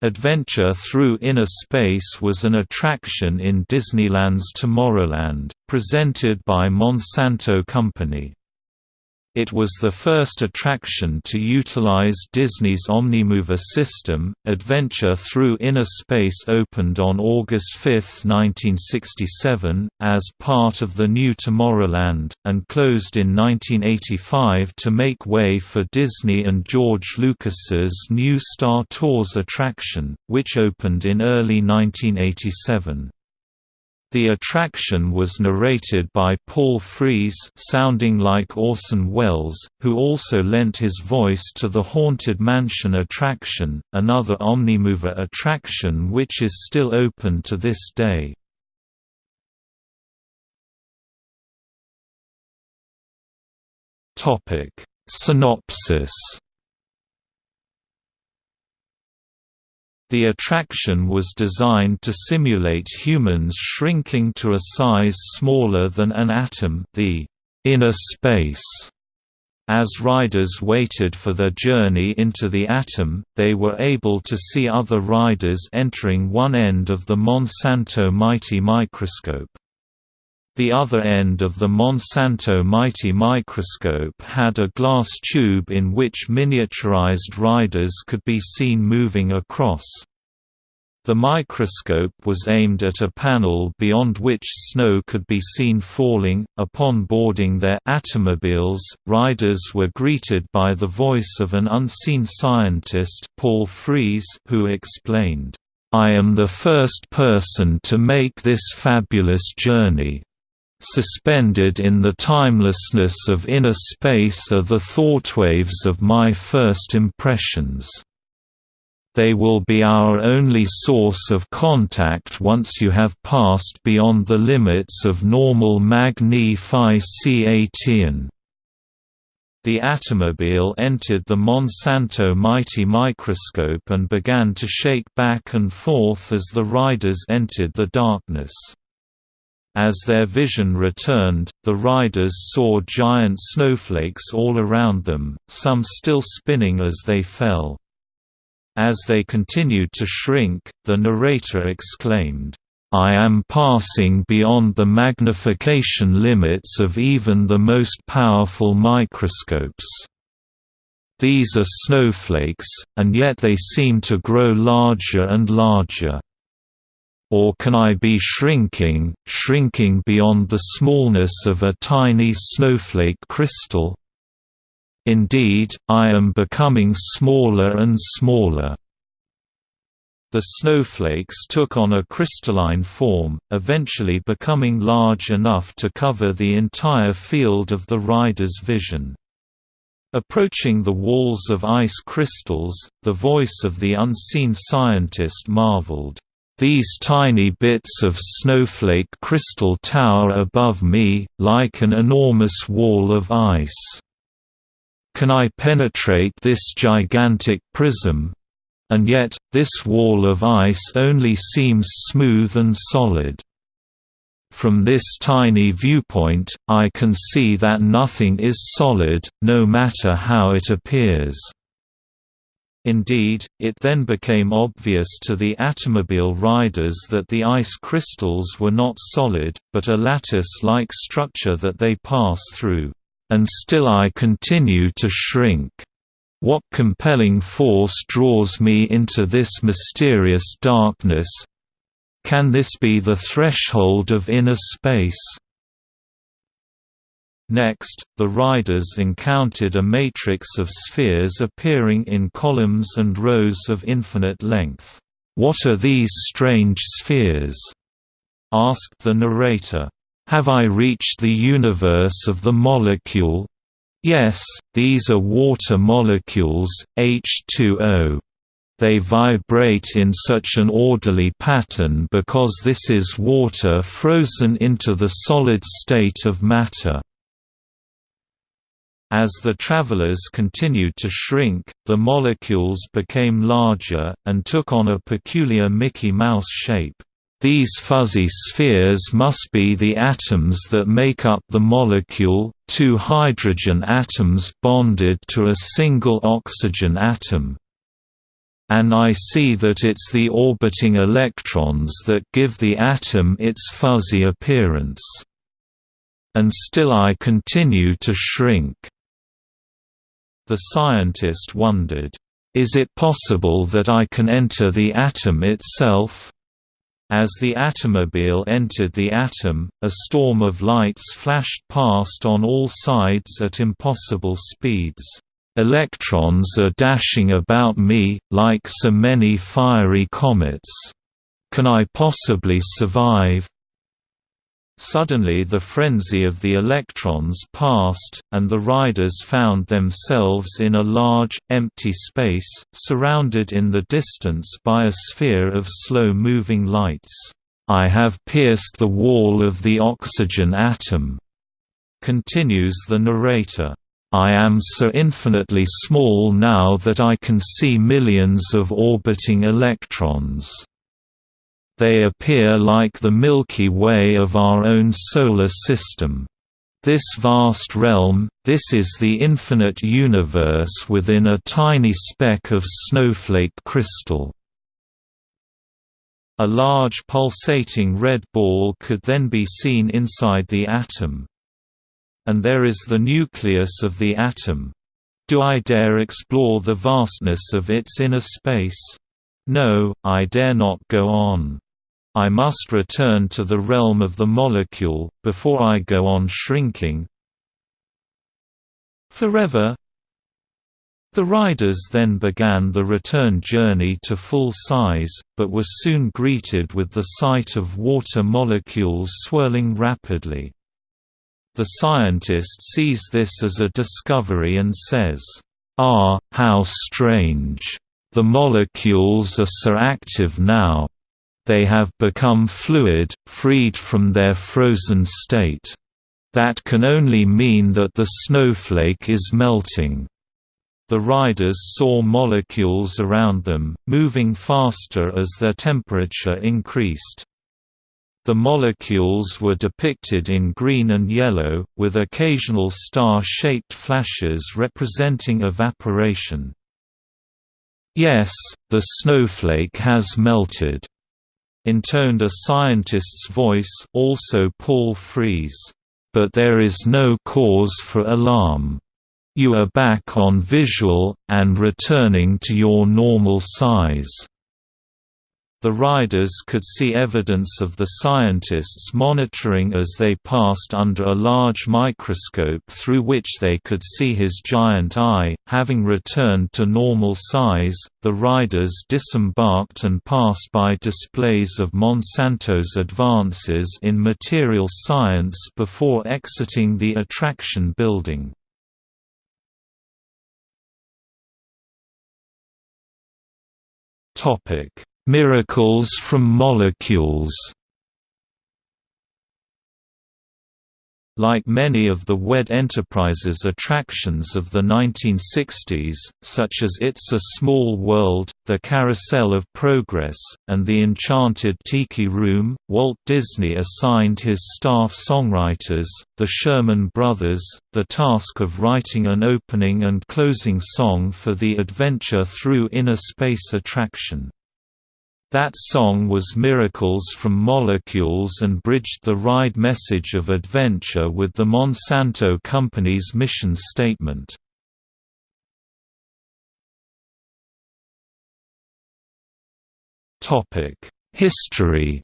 Adventure Through Inner Space was an attraction in Disneyland's Tomorrowland, presented by Monsanto Company. It was the first attraction to utilize Disney's Omnimover system. Adventure Through Inner Space opened on August 5, 1967, as part of the new Tomorrowland, and closed in 1985 to make way for Disney and George Lucas's new Star Tours attraction, which opened in early 1987. The attraction was narrated by Paul Frees sounding like Orson Welles, who also lent his voice to the Haunted Mansion attraction, another Omnimover attraction which is still open to this day. Synopsis The attraction was designed to simulate humans shrinking to a size smaller than an atom the inner space. As riders waited for their journey into the atom, they were able to see other riders entering one end of the Monsanto Mighty Microscope. The other end of the Monsanto Mighty Microscope had a glass tube in which miniaturized riders could be seen moving across. The microscope was aimed at a panel beyond which snow could be seen falling. Upon boarding their Atomobiles, riders were greeted by the voice of an unseen scientist, Paul Frees, who explained, "I am the first person to make this fabulous journey. Suspended in the timelessness of inner space are the thoughtwaves of my first impressions. They will be our only source of contact once you have passed beyond the limits of normal magnification. The Atomobile entered the Monsanto Mighty Microscope and began to shake back and forth as the riders entered the darkness. As their vision returned, the riders saw giant snowflakes all around them, some still spinning as they fell. As they continued to shrink, the narrator exclaimed, I am passing beyond the magnification limits of even the most powerful microscopes. These are snowflakes, and yet they seem to grow larger and larger. Or can I be shrinking, shrinking beyond the smallness of a tiny snowflake crystal? Indeed, I am becoming smaller and smaller. The snowflakes took on a crystalline form, eventually becoming large enough to cover the entire field of the rider's vision. Approaching the walls of ice crystals, the voice of the unseen scientist marveled, these tiny bits of snowflake crystal tower above me, like an enormous wall of ice. Can I penetrate this gigantic prism? And yet, this wall of ice only seems smooth and solid. From this tiny viewpoint, I can see that nothing is solid, no matter how it appears. Indeed, it then became obvious to the Atomobile riders that the ice crystals were not solid, but a lattice-like structure that they pass through. And still I continue to shrink. What compelling force draws me into this mysterious darkness? Can this be the threshold of inner space? Next, the riders encountered a matrix of spheres appearing in columns and rows of infinite length. "'What are these strange spheres?' asked the narrator. "'Have I reached the universe of the molecule?' "'Yes, these are water molecules, H2O. They vibrate in such an orderly pattern because this is water frozen into the solid state of matter.' As the travelers continued to shrink, the molecules became larger, and took on a peculiar Mickey Mouse shape. These fuzzy spheres must be the atoms that make up the molecule, two hydrogen atoms bonded to a single oxygen atom. and I see that it's the orbiting electrons that give the atom its fuzzy appearance. And still I continue to shrink." The scientist wondered, "'Is it possible that I can enter the atom itself?' As the atomobile entered the atom, a storm of lights flashed past on all sides at impossible speeds. Electrons are dashing about me, like so many fiery comets. Can I possibly survive? Suddenly the frenzy of the electrons passed, and the riders found themselves in a large, empty space, surrounded in the distance by a sphere of slow-moving lights. "'I have pierced the wall of the oxygen atom,' continues the narrator. I am so infinitely small now that I can see millions of orbiting electrons. They appear like the Milky Way of our own solar system. This vast realm, this is the infinite universe within a tiny speck of snowflake crystal. A large pulsating red ball could then be seen inside the atom and there is the nucleus of the atom. Do I dare explore the vastness of its inner space? No, I dare not go on. I must return to the realm of the molecule, before I go on shrinking. Forever The riders then began the return journey to full size, but were soon greeted with the sight of water molecules swirling rapidly. The scientist sees this as a discovery and says, "Ah, how strange! The molecules are so active now. They have become fluid, freed from their frozen state. That can only mean that the snowflake is melting." The riders saw molecules around them, moving faster as their temperature increased. The molecules were depicted in green and yellow, with occasional star-shaped flashes representing evaporation. Yes, the snowflake has melted, intoned a scientist's voice also Paul Frees. But there is no cause for alarm. You are back on visual, and returning to your normal size. The riders could see evidence of the scientists monitoring as they passed under a large microscope through which they could see his giant eye. Having returned to normal size, the riders disembarked and passed by displays of Monsanto's advances in material science before exiting the attraction building. Topic Miracles from Molecules Like many of the WED Enterprises attractions of the 1960s, such as It's a Small World, The Carousel of Progress, and The Enchanted Tiki Room, Walt Disney assigned his staff songwriters, the Sherman Brothers, the task of writing an opening and closing song for the Adventure Through Inner Space attraction. That song was Miracles from Molecules and bridged the ride message of adventure with the Monsanto Company's mission statement. History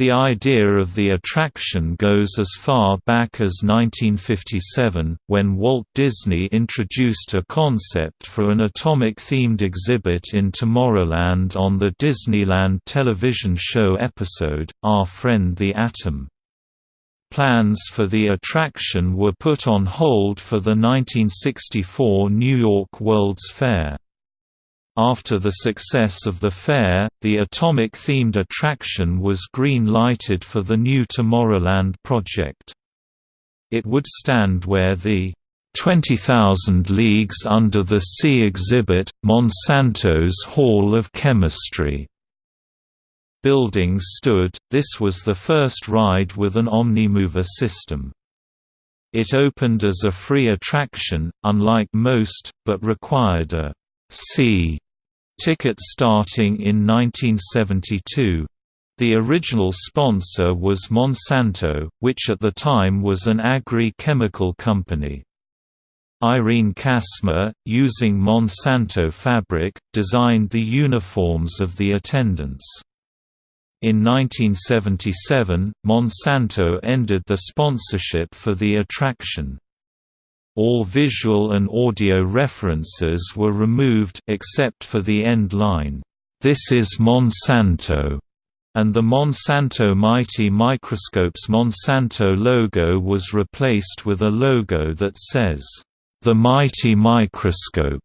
The idea of the attraction goes as far back as 1957, when Walt Disney introduced a concept for an atomic-themed exhibit in Tomorrowland on the Disneyland television show episode, Our Friend the Atom. Plans for the attraction were put on hold for the 1964 New York World's Fair. After the success of the fair, the atomic-themed attraction was green-lighted for the new Tomorrowland project. It would stand where the 20,000 Leagues Under the Sea exhibit, Monsanto's Hall of Chemistry building stood. This was the first ride with an Omnimover system. It opened as a free attraction, unlike most, but required a C ticket starting in 1972. The original sponsor was Monsanto, which at the time was an agri-chemical company. Irene Kasmer, using Monsanto fabric, designed the uniforms of the attendants. In 1977, Monsanto ended the sponsorship for the attraction. All visual and audio references were removed except for the end line, "This is Monsanto." and the Monsanto Mighty Microscope's Monsanto logo was replaced with a logo that says, "The Mighty Microscope."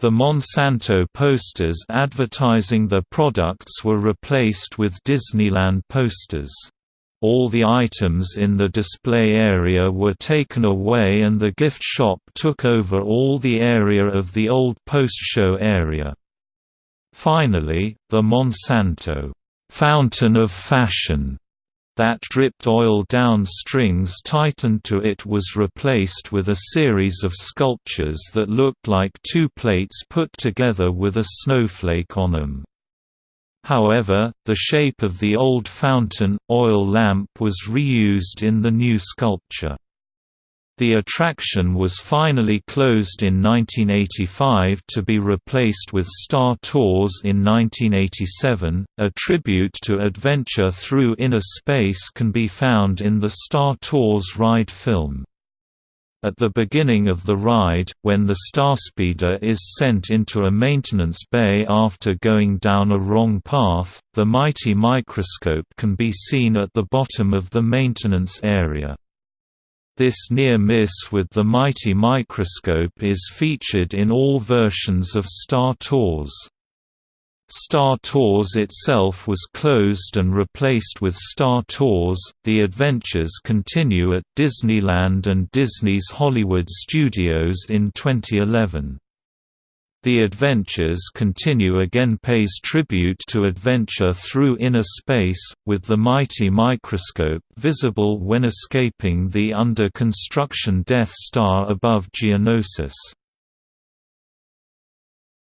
The Monsanto posters advertising the products were replaced with Disneyland posters. All the items in the display area were taken away and the gift shop took over all the area of the old post-show area. Finally, the Monsanto Fountain of Fashion that dripped oil down strings tightened to it was replaced with a series of sculptures that looked like two plates put together with a snowflake on them. However, the shape of the old fountain, oil lamp was reused in the new sculpture. The attraction was finally closed in 1985 to be replaced with Star Tours in 1987. A tribute to adventure through inner space can be found in the Star Tours ride film. At the beginning of the ride, when the Starspeeder is sent into a maintenance bay after going down a wrong path, the mighty microscope can be seen at the bottom of the maintenance area. This near-miss with the mighty microscope is featured in all versions of Star Tours. Star Tours itself was closed and replaced with Star Tours. The adventures continue at Disneyland and Disney's Hollywood Studios in 2011. The Adventures Continue again pays tribute to adventure through inner space, with the mighty microscope visible when escaping the under-construction Death Star above Geonosis.